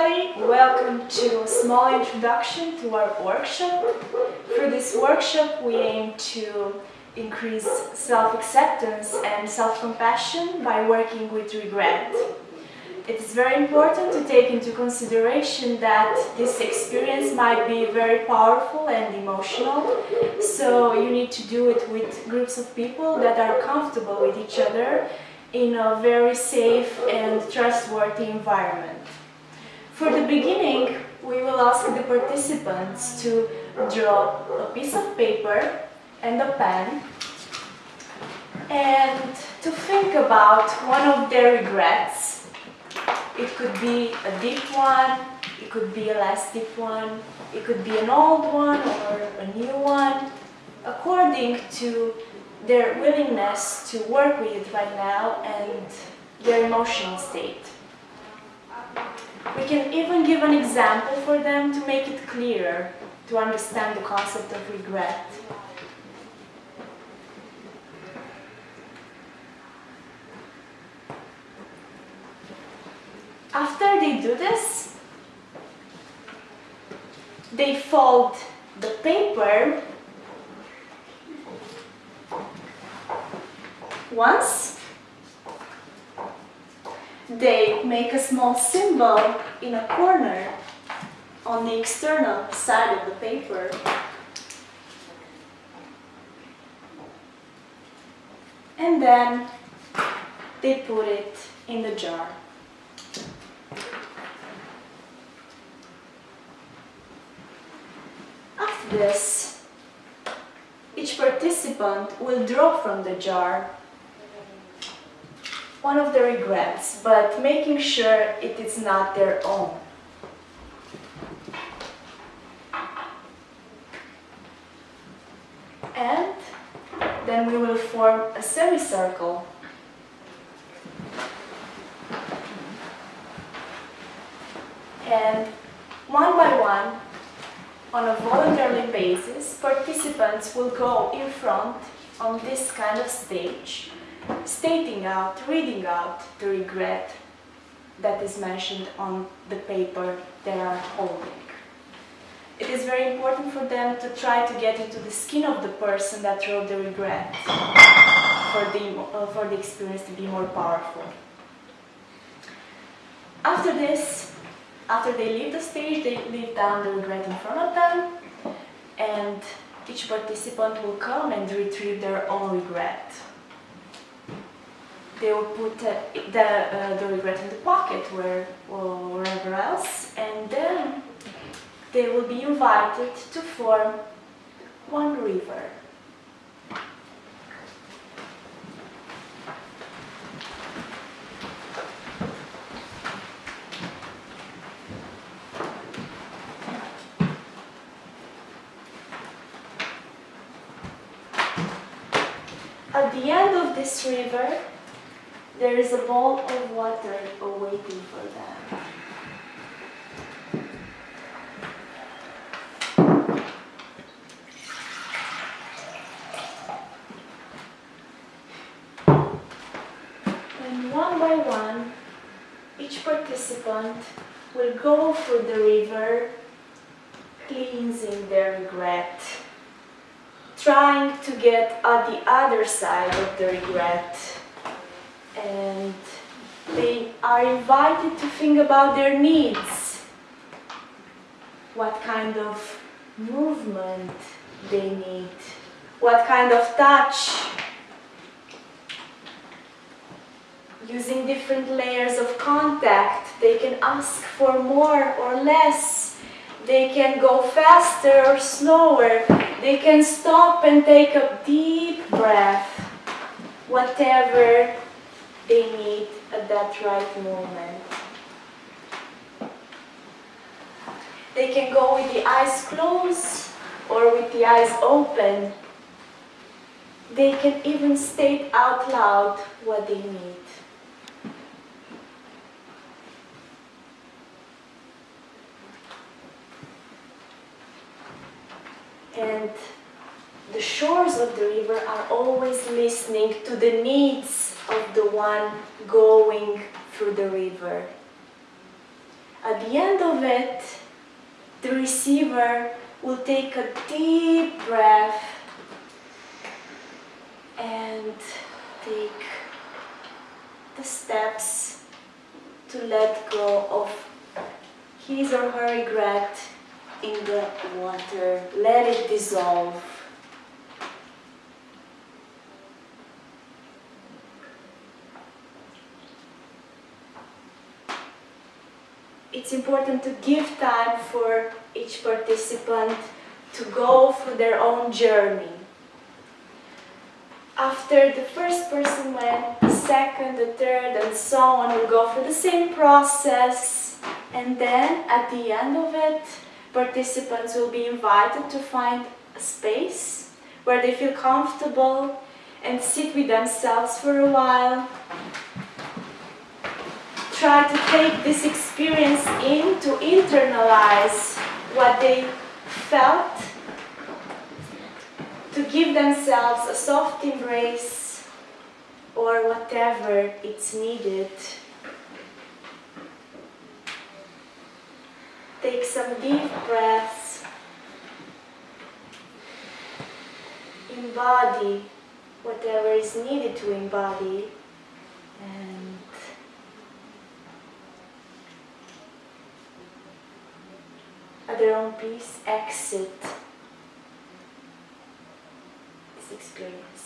everybody, welcome to a small introduction to our workshop. For this workshop we aim to increase self-acceptance and self-compassion by working with regret. It is very important to take into consideration that this experience might be very powerful and emotional, so you need to do it with groups of people that are comfortable with each other in a very safe and trustworthy environment. For the beginning, we will ask the participants to draw a piece of paper and a pen and to think about one of their regrets. It could be a deep one, it could be a less deep one, it could be an old one or a new one, according to their willingness to work with it right now and their emotional state. We can even give an example for them to make it clearer to understand the concept of regret. After they do this, they fold the paper once. They make a small symbol in a corner on the external side of the paper. And then they put it in the jar. After this, each participant will draw from the jar one of the regrets, but making sure it is not their own. And then we will form a semicircle. And one by one, on a voluntary basis, participants will go in front on this kind of stage stating out, reading out the regret that is mentioned on the paper they are holding. It is very important for them to try to get into the skin of the person that wrote the regret for the, uh, for the experience to be more powerful. After this, after they leave the stage, they leave down the regret in front of them and each participant will come and retrieve their own regret they will put the, uh, the regret in the pocket where, or wherever else and then they will be invited to form one river. At the end of this river, there is a bowl of water awaiting for them. And one by one, each participant will go through the river, cleansing their regret, trying to get at the other side of the regret and they are invited to think about their needs, what kind of movement they need, what kind of touch, using different layers of contact, they can ask for more or less, they can go faster or slower, they can stop and take a deep breath, whatever they need at that right moment. They can go with the eyes closed or with the eyes open. They can even state out loud what they need. And the shores of the river are always listening to the needs of the one going through the river. At the end of it, the receiver will take a deep breath and take the steps to let go of his or her regret in the water. Let it dissolve. It's important to give time for each participant to go through their own journey. After the first person went, the second, the third, and so on will go through the same process. And then at the end of it, participants will be invited to find a space where they feel comfortable and sit with themselves for a while. Try to take this experience in to internalize what they felt, to give themselves a soft embrace or whatever it's needed. Take some deep breaths. Embody whatever is needed to embody. And at their own peace, exit this experience.